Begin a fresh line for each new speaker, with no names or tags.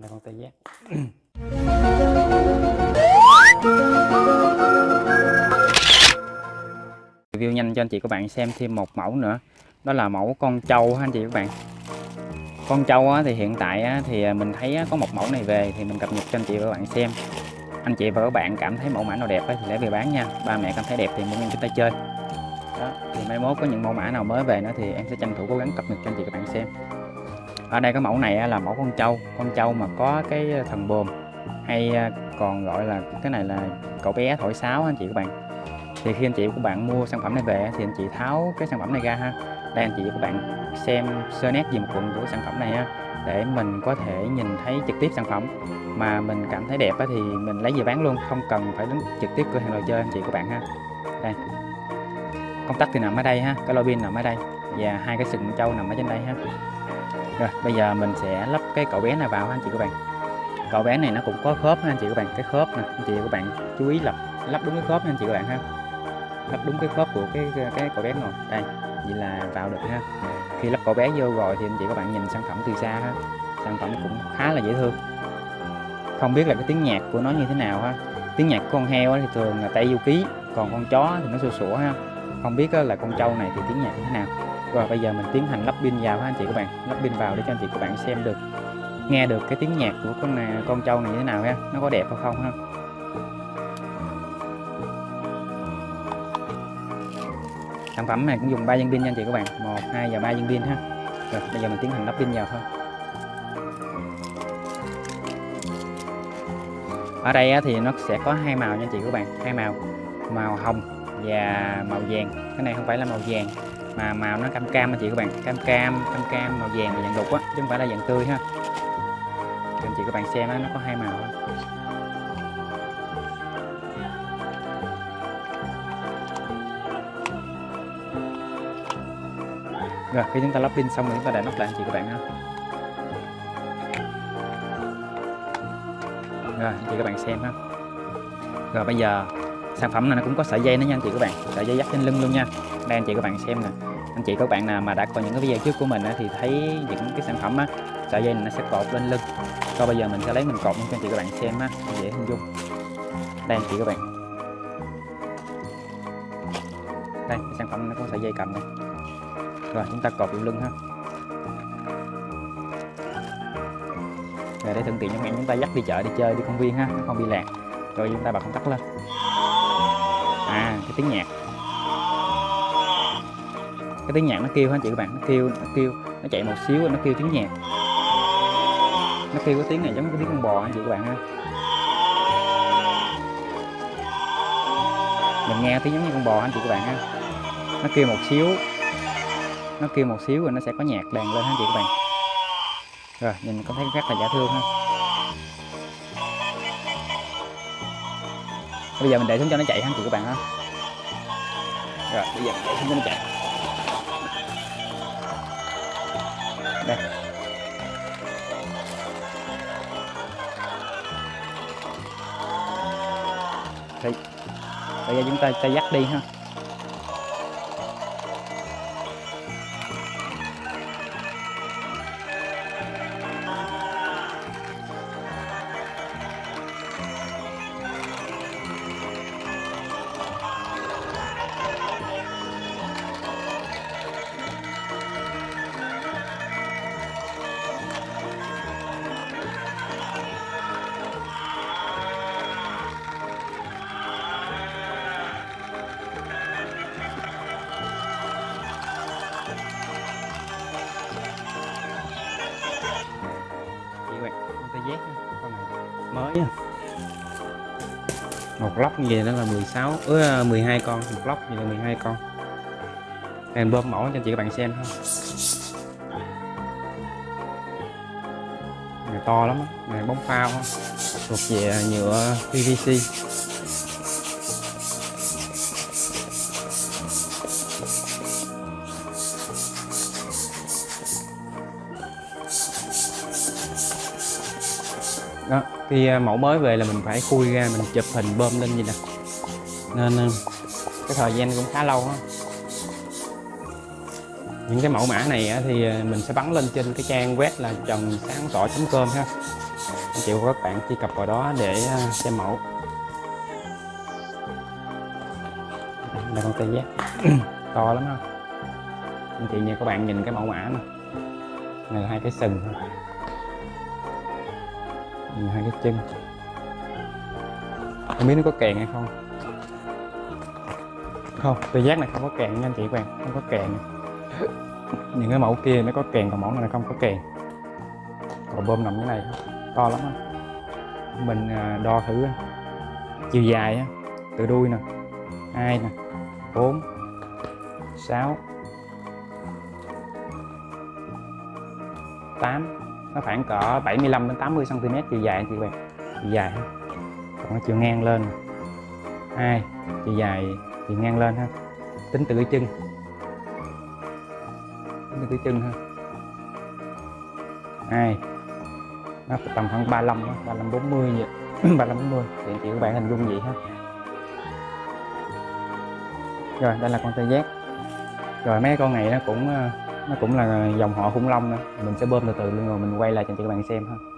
đây con tê giác. Review nhanh cho anh chị các bạn xem thêm một mẫu nữa. Đó là mẫu con trâu ha anh chị các bạn. Con trâu thì hiện tại thì à, mình thấy có một mẫu này về thì mình cập nhật cho anh chị và các bạn xem. Anh chị và các bạn cảm thấy mẫu mã nào đẹp thì lấy về bán nha. Ba mẹ cảm thấy đẹp thì mua em chúng ta chơi. Đó, thì mai mốt có những mẫu mã nào mới về nữa thì em sẽ tranh thủ cố gắng cập nhật cho anh chị các bạn xem ở đây cái mẫu này là mẫu con trâu con trâu mà có cái thần bồm hay à, còn gọi là cái này là cậu bé thổi sáo anh chị các bạn. Thì khi anh chị của bạn mua sản phẩm này về thì anh chị tháo cái sản phẩm này ra ha. Đây anh chị và các bạn xem sơ nét dùm quận của sản phẩm này ha để mình có thể nhìn thấy trực tiếp sản phẩm. Mà mình cảm thấy đẹp thì mình lấy về bán luôn, không cần phải đến trực tiếp cửa hàng đồ chơi anh chị các bạn ha. Đây. Công tắc thì nằm ở đây ha, cái lô pin nằm ở đây. Và hai cái sừng trâu nằm ở trên đây ha rồi, bây giờ mình sẽ lắp cái cậu bé này vào anh chị các bạn. Cậu bé này nó cũng có khớp anh chị các bạn, cái khớp nè, anh chị các bạn chú ý lắp lắp đúng cái khớp nha, anh chị các bạn ha. Lắp đúng cái khớp của cái cái cậu bé ngồi, đây, vậy là vào được ha. Khi lắp cậu bé vô rồi thì anh chị các bạn nhìn sản phẩm từ xa ha, sản phẩm cũng khá là dễ thương. Không biết là cái tiếng nhạc của nó như thế nào ha. Tiếng nhạc của con heo thì thường là tay du ký, còn con chó thì nó sủa sủa ha. Không biết là con trâu này thì tiếng nhạc như thế nào rồi bây giờ mình tiến hành lắp pin vào ha anh chị các bạn. Lắp pin vào để cho anh chị các bạn xem được nghe được cái tiếng nhạc của con này, con trâu này như thế nào ha. Nó có đẹp hay không ha? Sản phẩm này cũng dùng 3 viên pin nha anh chị các bạn. Một hai và ba viên pin ha. Rồi bây giờ mình tiến hành lắp pin vào thôi. Ở đây thì nó sẽ có hai màu nha anh chị các bạn. Hai màu màu hồng và màu vàng. Cái này không phải là màu vàng mà màu nó cam cam anh chị các bạn. Cam cam cam cam, màu vàng và dạng đục á, chứ không phải là dạng tươi ha. Cho anh chị các bạn xem á, nó có hai màu rồi, khi chúng ta lắp pin xong rồi chúng ta để nắp lại anh chị các bạn ha. Rồi, anh chị các bạn xem ha. Rồi, bây giờ sản phẩm này nó cũng có sợi dây nữa nha anh chị các bạn. Sợi dây dắt trên lưng luôn nha. Đây anh chị các bạn xem nè. Anh chị các bạn nào mà đã coi những cái video trước của mình á, thì thấy những cái sản phẩm á sợi dây này nó sẽ cột lên lưng. Coi bây giờ mình sẽ lấy mình cột cho anh chị các bạn xem á dễ hình dung. Đây anh chị các bạn. Đây cái sản phẩm nó có sợi dây cầm này. Rồi chúng ta cột lên lưng ha. Rồi để thuận tiện cho các bạn chúng ta dắt đi chợ đi chơi đi công viên ha nó không bị lạc. Rồi chúng ta bật công tắc lên à cái tiếng nhạc. Cái tiếng nhạc nó kêu ha chị các bạn? Nó kêu nó kêu, nó chạy một xíu, nó kêu tiếng nhạc. Nó kêu cái tiếng này giống cái tiếng con bò anh chị các bạn ha? Mình nghe tiếng giống như con bò anh chị các bạn ha? Nó kêu một xíu. Nó kêu một xíu rồi nó sẽ có nhạc đàn lên ha chị các bạn? Rồi, nhìn có thấy rất là dễ thương ha. Bây giờ mình để xuống cho nó chạy ha, chị các bạn ha. Rồi, bây giờ mình để xuống cho nó chạy. Đây. Đây bây giờ chúng ta ta dắt đi ha. Một lóc như vậy nó là 16 ứ 12 con. Một lóc như là 12 con. Em bơm mẫu cho chị các bạn xem ha. Này to lắm này bóng phao thuộc về nhựa PVC đó khi à, mẫu mới về là mình phải khui ra, mình chụp hình bơm lên vậy nè. Nên à, cái thời gian cũng khá lâu á. Những cái mẫu mã này thì à, mình sẽ bắn lên trên cái trang web là trần sáng tỏ com ha. Anh chị và các bạn truy cập vào đó để xem mẫu. Là con tê giác. To lắm ha. Anh chị như các bạn nhìn cái mẫu mã nè. Này là hai cái sừng nhìn hai cái chân. Không biết nó có kèn hay không. Không tôi giác này không có kèn nha anh chị các bạn. Không có kèn. Những cái mẫu kia nó có kèn, còn mẫu này không có kèn. Còn bơm nằm cái này, to lắm đó. mình à, đo thử chiều dài từ đuôi nè, hai nè, bốn, sáu, tám nó khoảng cỡ 75 đến 80 cm chiều dài anh chị bạn chiều dài ha. Còn cái chiều ngang lên. Hai chiều dài chiều ngang lên ha. Tính từ cái chân. Tính từ cái chân ha. Hai nó tầm khoảng 35 đó, 35 40 vậy. 35 40 thì anh chị các bạn hình dung vậy ha. Rồi đây là con tê giác. Rồi mấy con này nó cũng ờ, nó cũng là dòng họ khủng long nữa mình sẽ bơm từ từ luôn rồi mình quay lại cho chị các bạn xem ha.